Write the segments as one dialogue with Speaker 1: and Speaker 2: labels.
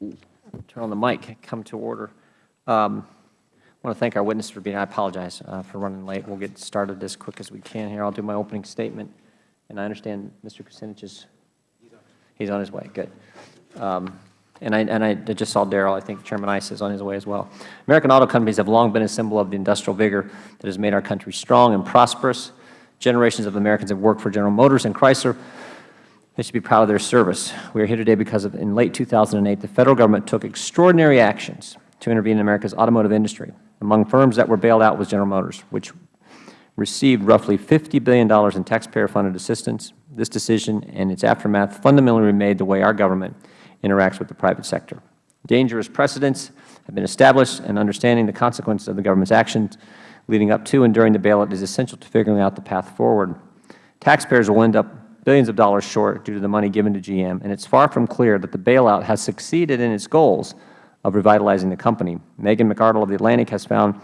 Speaker 1: turn on the mic, come to order. Um, I want to thank our witnesses for being. I apologize uh, for running late. We'll get started as quick as we can here. I'll do my opening statement. And I understand Mr. Kucinich is he's on his way. Good. Um, and I, and I just saw Darrell. I think Chairman Issa is on his way as well. American auto companies have long been a symbol of the industrial vigor that has made our country strong and prosperous. Generations of Americans have worked for General Motors and Chrysler. They should be proud of their service. We are here today because of, in late 2008, the Federal Government took extraordinary actions to intervene in America's automotive industry. Among firms that were bailed out was General Motors, which received roughly $50 billion in taxpayer-funded assistance. This decision and its aftermath fundamentally remade the way our government interacts with the private sector. Dangerous precedents have been established, and understanding the consequences of the government's actions leading up to and during the bailout is essential to figuring out the path forward. Taxpayers will end up billions of dollars short due to the money given to GM, and it is far from clear that the bailout has succeeded in its goals of revitalizing the company. Megan McArdle of The Atlantic has found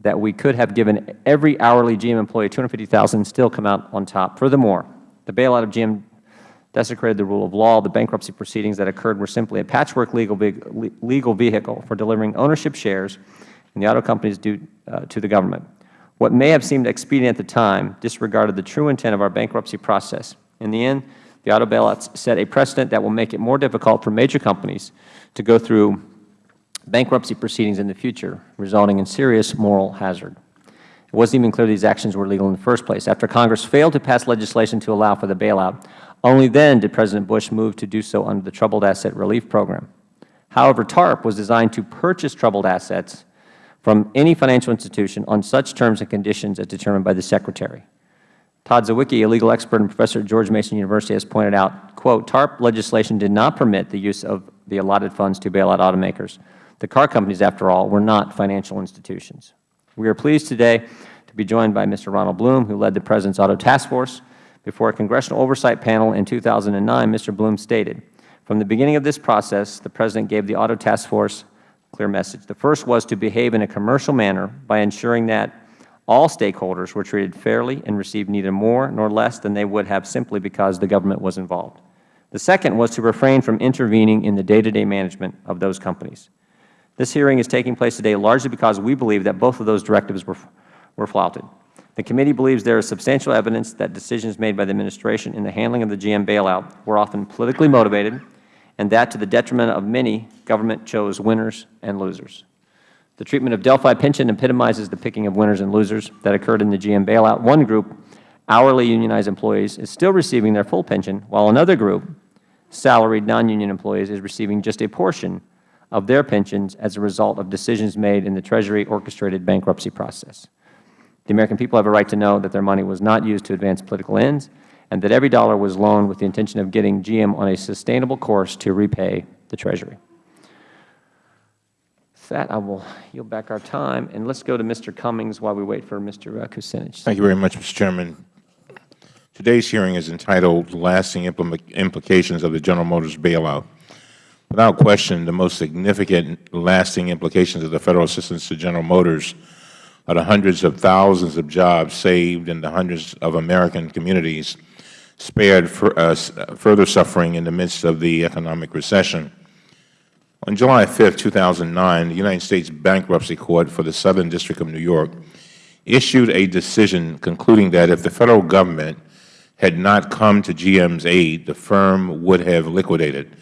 Speaker 1: that we could have given every hourly GM employee $250,000 and still come out on top. Furthermore, the bailout of GM desecrated the rule of law. The bankruptcy proceedings that occurred were simply a patchwork legal, legal vehicle for delivering ownership shares in the auto companies due uh, to the government. What may have seemed expedient at the time disregarded the true intent of our bankruptcy process. In the end, the auto bailouts set a precedent that will make it more difficult for major companies to go through bankruptcy proceedings in the future, resulting in serious moral hazard. It wasn't even clear these actions were legal in the first place. After Congress failed to pass legislation to allow for the bailout, only then did President Bush move to do so under the Troubled Asset Relief Program. However, TARP was designed to purchase troubled assets from any financial institution on such terms and conditions as determined by the Secretary. Todd Zywicki, a legal expert and professor at George Mason University, has pointed out, quote, TARP legislation did not permit the use of the allotted funds to bail out automakers. The car companies, after all, were not financial institutions. We are pleased today to be joined by Mr. Ronald Bloom, who led the President's Auto Task Force, before a Congressional Oversight Panel in 2009, Mr. Bloom stated, from the beginning of this process, the President gave the Auto Task Force clear message. The first was to behave in a commercial manner by ensuring that all stakeholders were treated fairly and received neither more nor less than they would have simply because the government was involved. The second was to refrain from intervening in the day-to-day -day management of those companies. This hearing is taking place today largely because we believe that both of those directives were, were flouted. The committee believes there is substantial evidence that decisions made by the Administration in the handling of the GM bailout were often politically motivated and that to the detriment of many, government chose winners and losers. The treatment of Delphi Pension epitomizes the picking of winners and losers that occurred in the GM bailout. One group, hourly unionized employees, is still receiving their full pension, while another group, salaried non-union employees, is receiving just a portion of their pensions as a result of decisions made in the Treasury orchestrated bankruptcy process. The American people have a right to know that their money was not used to advance political ends and that every dollar was loaned with the intention of getting GM on a sustainable course to repay the Treasury. With that, I will yield back our time, and let's go to Mr. Cummings while we wait for Mr. Kucinich.
Speaker 2: Thank you very much, Mr. Chairman. Today's hearing is entitled Lasting Implications of the General Motors Bailout. Without question, the most significant lasting implications of the Federal assistance to General Motors are the hundreds of thousands of jobs saved and the hundreds of American communities spared for, uh, further suffering in the midst of the economic recession. On July 5, 2009, the United States Bankruptcy Court for the Southern District of New York issued a decision concluding that if the Federal Government had not come to GM's aid, the firm would have liquidated.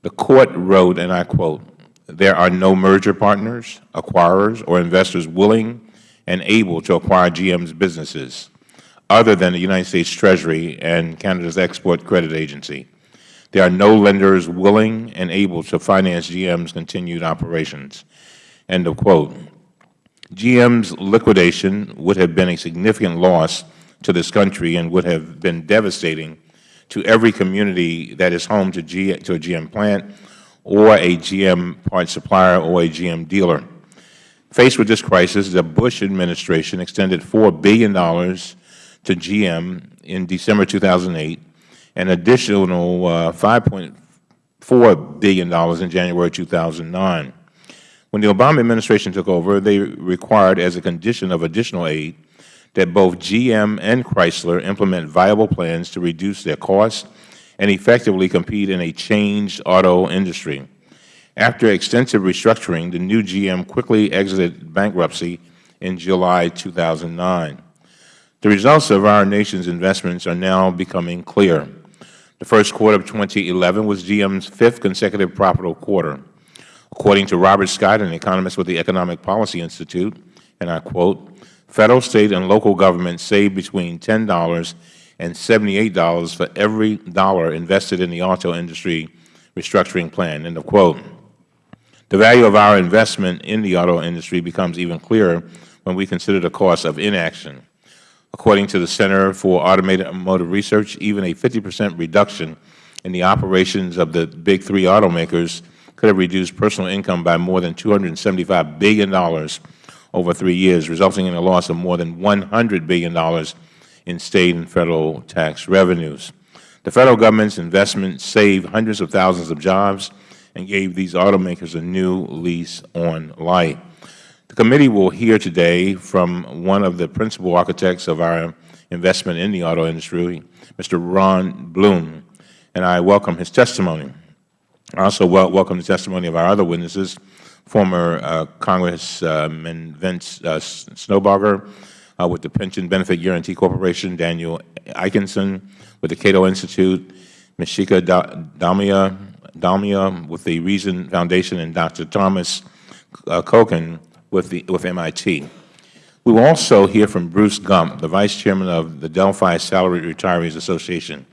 Speaker 2: The Court wrote, and I quote, there are no merger partners, acquirers, or investors willing and able to acquire GM's businesses other than the United States Treasury and Canada's Export Credit Agency. There are no lenders willing and able to finance GM's continued operations. End of quote. GM's liquidation would have been a significant loss to this country and would have been devastating to every community that is home to, G, to a GM plant or a GM part supplier or a GM dealer. Faced with this crisis, the Bush administration extended $4 billion to GM in December 2008, an additional uh, $5.4 billion in January 2009. When the Obama administration took over, they required as a condition of additional aid that both GM and Chrysler implement viable plans to reduce their costs and effectively compete in a changed auto industry. After extensive restructuring, the new GM quickly exited bankruptcy in July 2009. The results of our nation's investments are now becoming clear. The first quarter of 2011 was GM's fifth consecutive profitable quarter. According to Robert Scott, an economist with the Economic Policy Institute, and I quote, Federal, State, and local governments save between $10 and $78 for every dollar invested in the auto industry restructuring plan, end of quote. The value of our investment in the auto industry becomes even clearer when we consider the cost of inaction. According to the Center for Automotive Research, even a 50 percent reduction in the operations of the big three automakers could have reduced personal income by more than $275 billion over three years, resulting in a loss of more than $100 billion in State and Federal tax revenues. The Federal Government's investment saved hundreds of thousands of jobs and gave these automakers a new lease on life. The committee will hear today from one of the principal architects of our investment in the auto industry, Mr. Ron Bloom, and I welcome his testimony. I also welcome the testimony of our other witnesses, former uh, Congressman Vince uh, Snowbarger uh, with the Pension Benefit Guarantee Corporation, Daniel Ikenson with the Cato Institute, Ms. Shikha Dalmia with the Reason Foundation, and Dr. Thomas uh, Kochan with, the, with MIT. We will also hear from Bruce Gump, the Vice Chairman of the Delphi Salaried Retirees Association.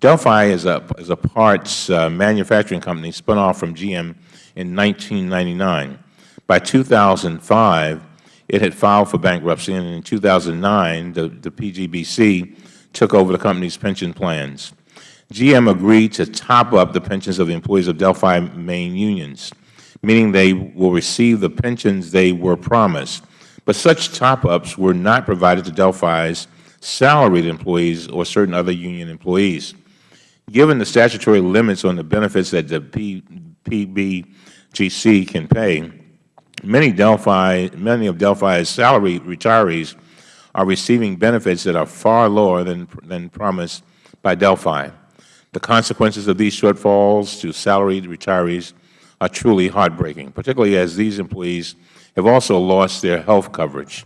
Speaker 2: Delphi is a, is a parts uh, manufacturing company spun off from GM in 1999. By 2005, it had filed for bankruptcy, and in 2009, the, the PBGC took over the company's pension plans. GM agreed to top up the pensions of the employees of Delphi main unions, meaning they will receive the pensions they were promised. But such top-ups were not provided to Delphi's salaried employees or certain other union employees. Given the statutory limits on the benefits that the PBGC can pay, many Delphi, many of Delphi's salary retirees are receiving benefits that are far lower than, than promised by Delphi. The consequences of these shortfalls to salaried retirees are truly heartbreaking, particularly as these employees have also lost their health coverage.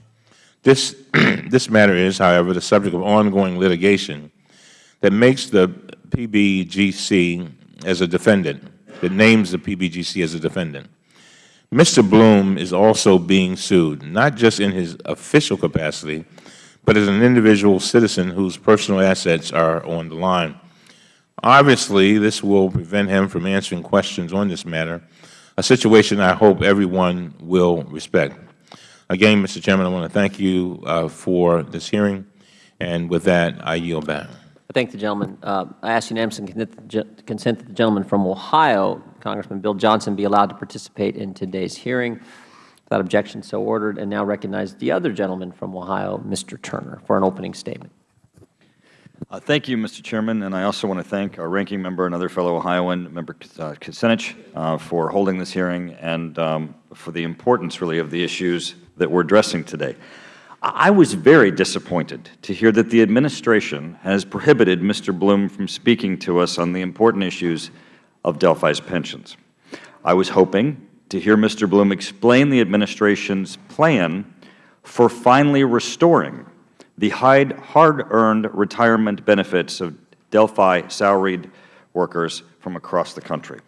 Speaker 2: This, this matter is, however, the subject of ongoing litigation that makes the PBGC as a defendant, that names the PBGC as a defendant. Mr. Bloom is also being sued, not just in his official capacity, but as an individual citizen whose personal assets are on the line. Obviously, this will prevent him from answering questions on this matter, a situation I hope everyone will respect. Again, Mr. Chairman, I want to thank you uh, for this hearing, and with that, I yield back.
Speaker 1: I thank the gentleman. Uh, I ask unanimous consent that the gentleman from Ohio, Congressman Bill Johnson, be allowed to participate in today's hearing. Without objection, so ordered. And now recognize the other gentleman from Ohio, Mr. Turner, for an opening statement.
Speaker 3: Uh, thank you, Mr. Chairman, and I also want to thank our ranking member and other fellow Ohioan, Member uh, Kucinich, uh, for holding this hearing and um, for the importance, really, of the issues that we are addressing today. I was very disappointed to hear that the Administration has prohibited Mr. Bloom from speaking to us on the important issues of Delphi's pensions. I was hoping to hear Mr. Bloom explain the Administration's plan for finally restoring the hard-earned retirement benefits of Delphi salaried workers from across the country.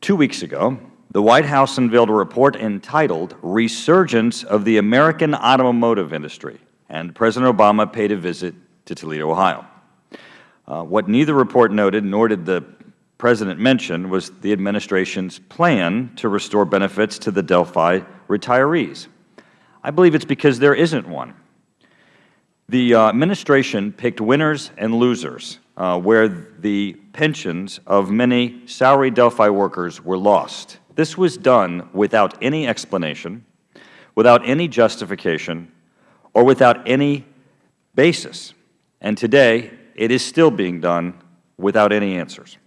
Speaker 3: Two weeks ago, the White House unveiled a report entitled Resurgence of the American Automotive Industry, and President Obama paid a visit to Toledo, Ohio. Uh, what neither report noted nor did the President mention was the Administration's plan to restore benefits to the Delphi retirees. I believe it is because there isn't one. The uh, Administration picked winners and losers, uh, where the pensions of many salaried Delphi workers were lost. This was done without any explanation, without any justification, or without any basis. And today, it is still being done without any answers.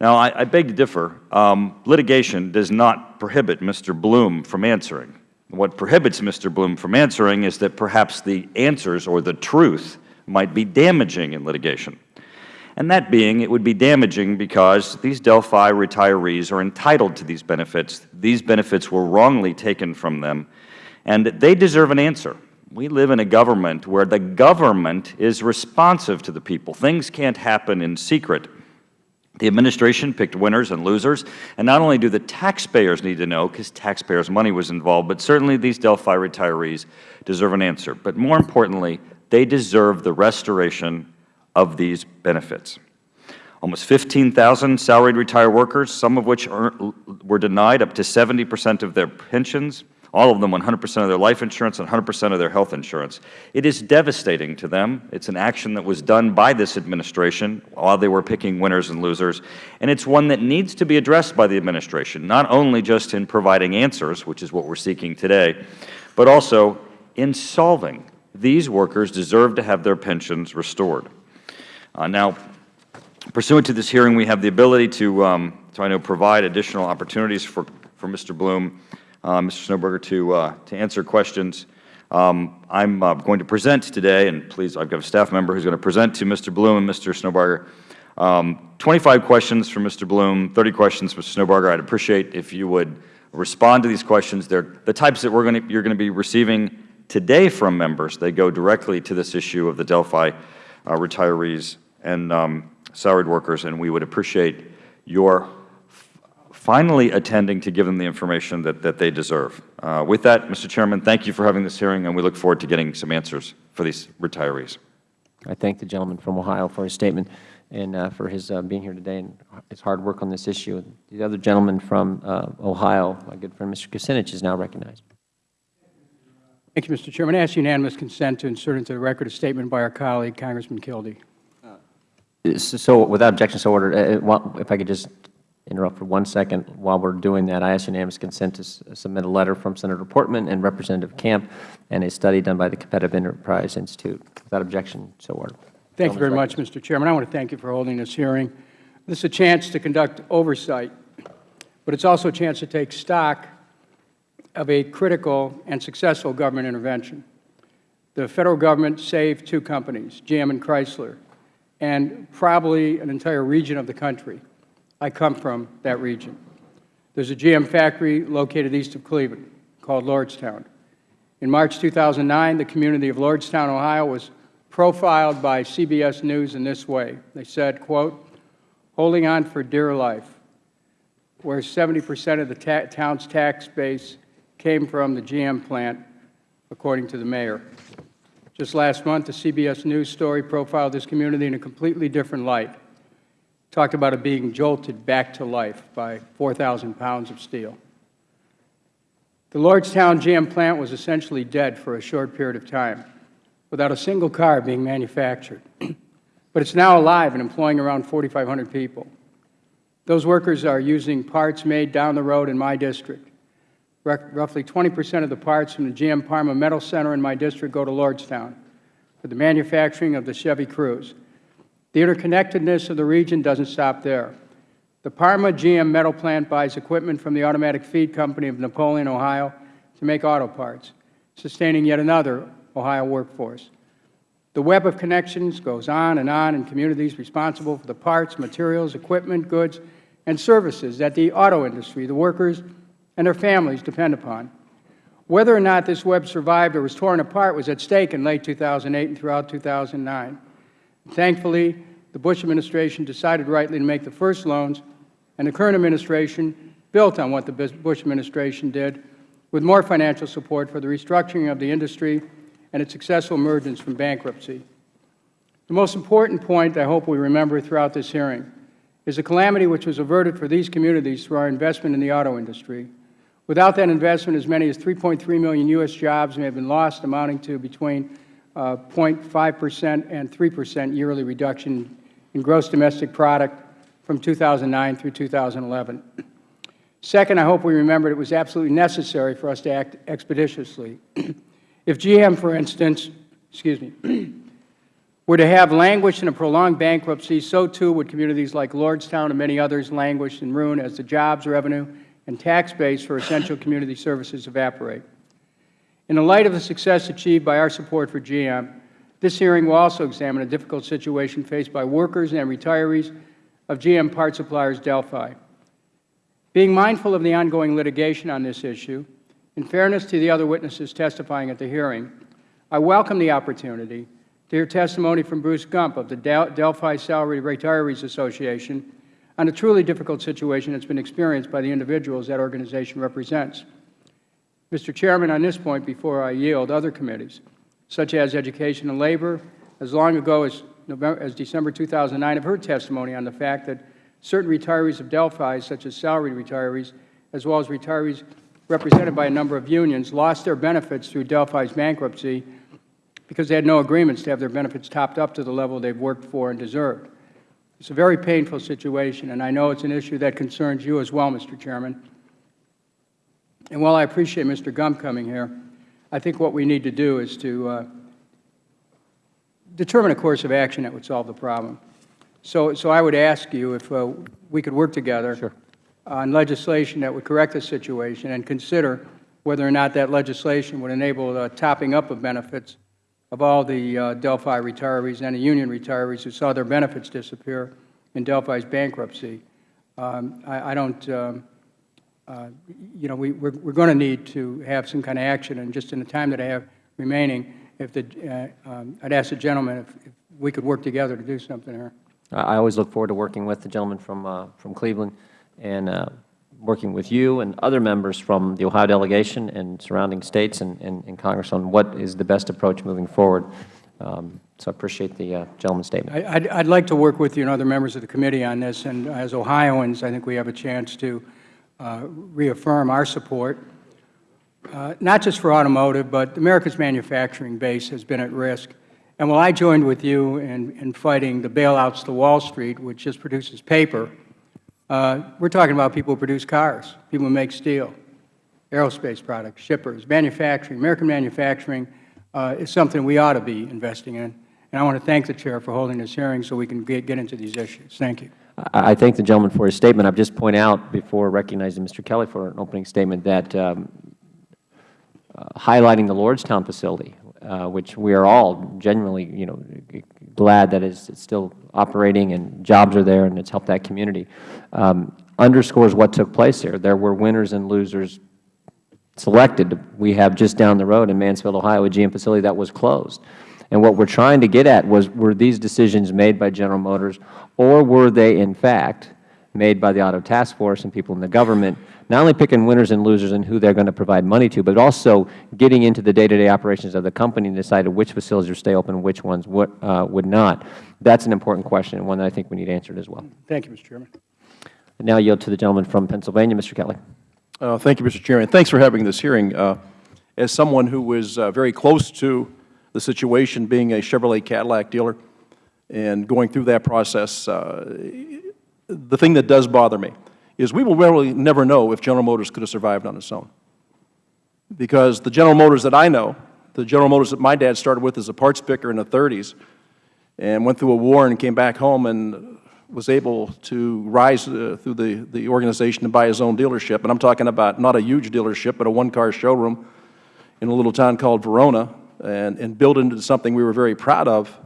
Speaker 3: Now, I, I beg to differ. Um, litigation does not prohibit Mr. Bloom from answering. What prohibits Mr. Bloom from answering is that perhaps the answers or the truth might be damaging in litigation. and that being it would be damaging because these Delphi retirees are entitled to these benefits. These benefits were wrongly taken from them, and they deserve an answer. We live in a government where the government is responsive to the people. Things can't happen in secret. The administration picked winners and losers, and not only do the taxpayers need to know, because taxpayers' money was involved, but certainly these Delphi retirees deserve an answer. But more importantly, they deserve the restoration of these benefits. Almost 15,000 salaried retired workers, some of which are, were denied up to 70 percent of their pensions, all of them 100 percent of their life insurance and 100 percent of their health insurance. It is devastating to them. It is an action that was done by this administration while they were picking winners and losers, and it is one that needs to be addressed by the administration, not only just in providing answers, which is what we are seeking today, but also in solving. These workers deserve to have their pensions restored. Uh, now, pursuant to this hearing, we have the ability to, um, to I know, provide additional opportunities for, for Mr. Bloom Mr. Snowbarger, to, uh, to answer questions. Um, I am uh, going to present today, and please, I have got a staff member who is going to present to Mr. Bloom and Mr. Snowbarger. Um, 25 questions for Mr. Bloom, 30 questions for Mr. Snowbarger. I would appreciate if you would respond to these questions. They are the types that we're going to, you're going to be receiving today from members. They go directly to this issue of the Delphi uh, retirees and um, salaried workers, and we would appreciate your finally attending to give them the information that, that they deserve. Uh, with that, Mr. Chairman, thank you for having this hearing, and we look forward to getting some answers for these retirees.
Speaker 1: I thank the gentleman from Ohio for his statement and uh, for his uh, being here today and his hard work on this issue. The other gentleman from uh, Ohio, my good friend Mr. Kucinich, is now recognized.
Speaker 4: Thank you, Mr. Chairman. I ask unanimous consent to insert into the record a statement by our colleague, Congressman Kildee.
Speaker 1: So without objection, so ordered. Uh, If I could just interrupt for one second. While we are doing that, I ask unanimous consent to submit a letter from Senator Portman and Representative Camp and a study done by the Competitive Enterprise Institute. Without objection, so ordered.
Speaker 4: Thank you very much, Mr. Chairman. I want to thank you for holding this hearing. This is a chance to conduct oversight, but it's also a chance to take stock of a critical and successful government intervention. The Federal Government saved two companies, GM and Chrysler, and probably an entire region of the country I come from that region. There's a GM factory located east of Cleveland called Lordstown. In March 2009, the community of Lordstown, Ohio was profiled by CBS News in this way. They said, quote, holding on for dear life, where 70 percent of the ta town's tax base came from the GM plant, according to the mayor. Just last month, a CBS News story profiled this community in a completely different light talked about it being jolted back to life by 4,000 pounds of steel. The Lordstown GM plant was essentially dead for a short period of time, without a single car being manufactured. but it's now alive and employing around 4,500 people. Those workers are using parts made down the road in my district. Roughly 20 percent of the parts from the GM Parma Metal Center in my district go to Lordstown for the manufacturing of the Chevy Cruze. The interconnectedness of the region doesn't stop there. The Parma GM metal plant buys equipment from the automatic feed company of Napoleon, Ohio, to make auto parts, sustaining yet another Ohio workforce. The web of connections goes on and on in communities responsible for the parts, materials, equipment, goods, and services that the auto industry, the workers, and their families depend upon. Whether or not this web survived or was torn apart was at stake in late 2008 and throughout 2009. Thankfully, the Bush administration decided rightly to make the first loans, and the current administration built on what the Bush administration did with more financial support for the restructuring of the industry and its successful emergence from bankruptcy. The most important point I hope we remember throughout this hearing is the calamity which was averted for these communities through our investment in the auto industry. Without that investment, as many as 3.3 million U.S. jobs may have been lost, amounting to between 0.5 uh, percent and 3 percent yearly reduction in gross domestic product from 2009 through 2011. Second, I hope we remember it was absolutely necessary for us to act expeditiously. if GM, for instance, excuse me, were to have languished in a prolonged bankruptcy, so too would communities like Lordstown and many others languish and ruin as the jobs, revenue, and tax base for essential community services evaporate. In the light of the success achieved by our support for GM, This hearing will also examine a difficult situation faced by workers and retirees of GM part suppliers Delphi. Being mindful of the ongoing litigation on this issue, in fairness to the other witnesses testifying at the hearing, I welcome the opportunity to hear testimony from Bruce Gump of the Del Delphi Salary Retirees Association on a truly difficult situation that has been experienced by the individuals that organization represents. Mr. Chairman, on this point, before I yield, other committees, such as Education and Labor, as long ago as, November, as December 2009, have heard testimony on the fact that certain retirees of Delphi, such as salaried retirees, as well as retirees represented by a number of unions, lost their benefits through Delphi's bankruptcy because they had no agreements to have their benefits topped up to the level they have worked for and deserved. It's a very painful situation, and I know it's an issue that concerns you as well, Mr. Chairman. And while I appreciate Mr. Gump coming here, I think what we need to do is to uh, determine a course of action that would solve the problem. So, so I would ask you if uh, we could work together on legislation that would correct the situation and consider whether or not that legislation would enable the topping up of benefits of all the uh, Delphi retirees and the union retirees who saw their benefits disappear in Delphi's bankruptcy. Um, I, I don't, um, uh, you know, we, we're, we're going to need to have some kind of action, and just in the time that I have remaining, if the, uh, um, I'd ask the gentleman if, if we could work together to do something here.
Speaker 1: I always look forward to working with the gentleman from, uh, from Cleveland and uh, working with you and other members from the Ohio delegation and surrounding states and, and, and Congress on what is the best approach moving forward. Um, so I appreciate the uh, gentleman's statement.
Speaker 4: I- I'd like to work with you and other members of the committee on this, and as Ohioans, I think we have a chance to uh, reaffirm our support, uh, not just for automotive, but America's manufacturing base has been at risk. And while I joined with you in, in fighting the bailouts to Wall Street, which just produces paper, uh, we're talking about people who produce cars, people who make steel, aerospace products, shippers, manufacturing. American manufacturing uh, is something we ought to be investing in. And I want to thank the Chair for holding this hearing so we can get, get into these issues. Thank you.
Speaker 1: I thank the gentleman for his statement. I would just point out, before recognizing Mr. Kelly for an opening statement, that um, uh, highlighting the Lordstown facility, uh, which we are all genuinely, you know, glad that it's still operating and jobs are there and it's helped that community, um, underscores what took place here. There were winners and losers selected. We have just down the road in Mansfield, Ohio, a GM facility that was closed. And what we are trying to get at was, were these decisions made by General Motors, or were they, in fact, made by the Auto Task Force and people in the government, not only picking winners and losers and who they are going to provide money to, but also getting into the day-to-day operations of the company and deciding which facilities would stay open and which ones would, uh, would not. That is an important question and one that I think we need answered as well.
Speaker 4: Thank you, Mr. Chairman.
Speaker 1: I now yield to the gentleman from Pennsylvania, Mr. Kelly.
Speaker 5: Uh, Thank you, Mr. Chairman. Thanks for having this hearing. Uh, As someone who was uh, very close to the situation, being a Chevrolet Cadillac dealer, and going through that process, uh, the thing that does bother me is we will really never know if General Motors could have survived on its own. Because the General Motors that I know, the General Motors that my dad started with as a parts picker in the 30s, and went through a war and came back home and was able to rise uh, through the, the organization and buy his own dealership. And I'm talking about not a huge dealership, but a one-car showroom in a little town called Verona, and, and build into something we were very proud of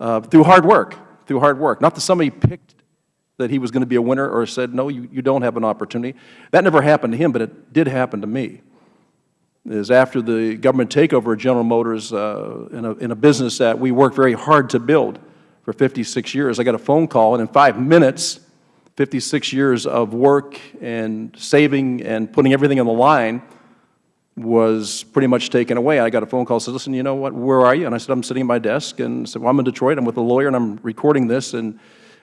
Speaker 5: uh, through hard work, through hard work. Not that somebody picked that he was going to be a winner or said, no, you, you don't have an opportunity. That never happened to him, but it did happen to me. Is after the government takeover of General Motors uh, in, a, in a business that we worked very hard to build for 56 years, I got a phone call, and in five minutes, 56 years of work and saving and putting everything on the line was pretty much taken away. I got a phone call, said, listen, you know what, where are you? And I said, I'm sitting at my desk, and said, well, I'm in Detroit, I'm with a lawyer, and I'm recording this, and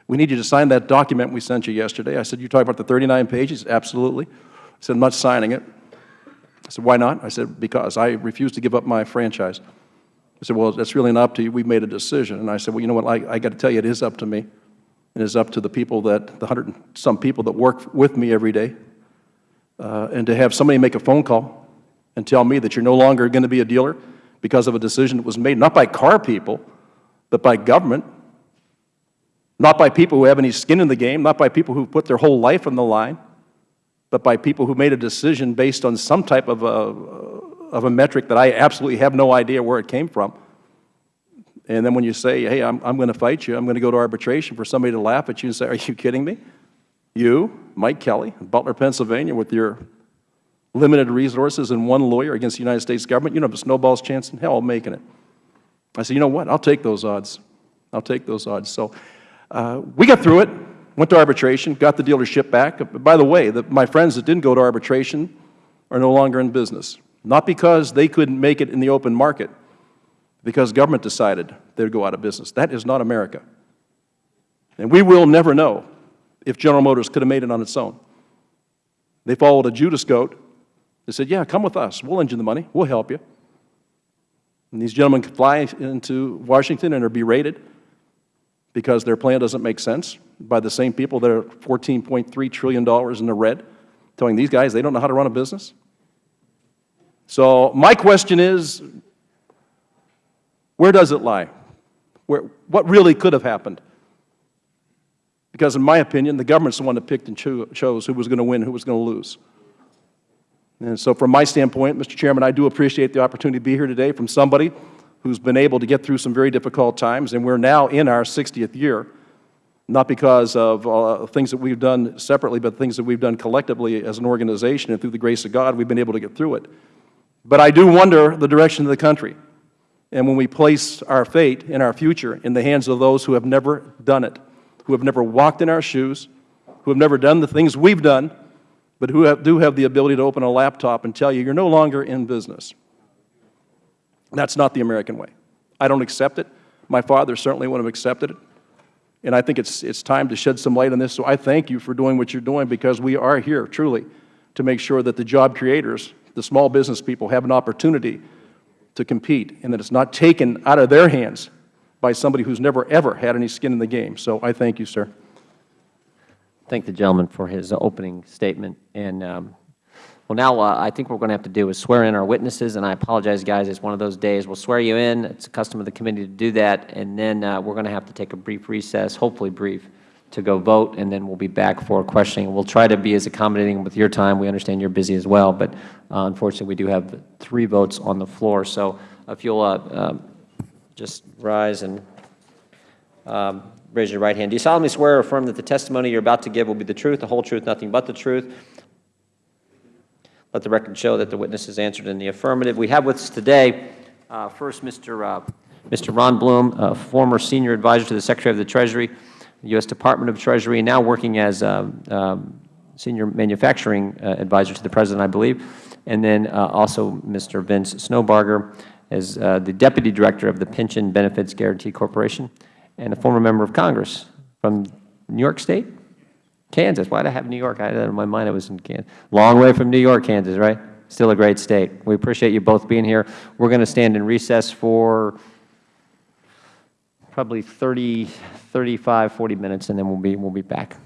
Speaker 5: we need you to sign that document we sent you yesterday. I said, you talk about the 39 pages? Absolutely. I said, I'm not signing it. I said, why not? I said, because I refuse to give up my franchise. I said, well, that's really not up to you. We've made a decision. And I said, well, you know what, I, I got to tell you, it is up to me. It is up to the people that, the hundred and some people that work with me every day. Uh, and to have somebody make a phone call and tell me that you're no longer going to be a dealer because of a decision that was made, not by car people, but by government, not by people who have any skin in the game, not by people who put their whole life on the line, but by people who made a decision based on some type of a, of a metric that I absolutely have no idea where it came from. And then when you say, hey, I'm, I'm going to fight you, I'm going to go to arbitration for somebody to laugh at you and say, are you kidding me? You, Mike Kelly, Butler, Pennsylvania, with your limited resources and one lawyer against the United States government, you don't have a snowball's chance in hell of making it. I said, you know what, I'll take those odds. I'll take those odds. So uh, we got through it, went to arbitration, got the dealership back. By the way, the, my friends that didn't go to arbitration are no longer in business. Not because they couldn't make it in the open market, because government decided they would go out of business. That is not America. And we will never know if General Motors could have made it on its own. They followed a Judas goat. They said, yeah, come with us. We'll engine the money. We'll help you. And these gentlemen fly into Washington and are berated because their plan doesn't make sense by the same people that are $14.3 trillion in the red, telling these guys they don't know how to run a business. So my question is, where does it lie? Where, what really could have happened? Because in my opinion, the government's the one that picked and cho chose who was going to win, who was going to lose. And so from my standpoint, Mr. Chairman, I do appreciate the opportunity to be here today from somebody who's been able to get through some very difficult times, and we're now in our 60th year, not because of uh, things that we've done separately, but things that we've done collectively as an organization, and through the grace of God, we've been able to get through it. But I do wonder the direction of the country, and when we place our fate and our future in the hands of those who have never done it, who have never walked in our shoes, who have never done the things we've done, but who have, do have the ability to open a laptop and tell you you're no longer in business. That's not the American way. I don't accept it. My father certainly wouldn't have accepted it. And I think it's, it's time to shed some light on this. So I thank you for doing what you're doing because we are here, truly, to make sure that the job creators, the small business people, have an opportunity to compete and that it's not taken out of their hands by somebody who's never, ever had any skin in the game. So I thank you, sir.
Speaker 1: Thank the gentleman for his opening statement. And, um, well, now uh, I think what we are going to have to do is swear in our witnesses. And I apologize, guys. It's one of those days. We'll swear you in. It's a custom of the committee to do that. And then uh, we're going to have to take a brief recess, hopefully brief, to go vote. And then we'll be back for questioning. We'll try to be as accommodating with your time. We understand you're busy as well. But uh, unfortunately, we do have three votes on the floor. So if you'll uh, um, just rise and um, raise your right hand. Do you solemnly swear or affirm that the testimony you're about to give will be the truth, the whole truth, nothing but the truth? Let the record show that the witness has answered in the affirmative. We have with us today, uh, first, Mr. Uh, Mr. Ron Bloom, uh, former senior advisor to the Secretary of the Treasury, U.S. Department of Treasury, now working as um, um, senior manufacturing uh, advisor to the President, I believe, and then uh, also Mr. Vince Snowbarger as uh, the Deputy Director of the Pension Benefits Guarantee Corporation and a former member of Congress from New York State? Kansas. Why did I have New York? I had in my mind it was in Kansas. Long way from New York, Kansas, right? Still a great state. We appreciate you both being here. We're going to stand in recess for probably 30, 35, 40 minutes, and then we'll be, we'll be back.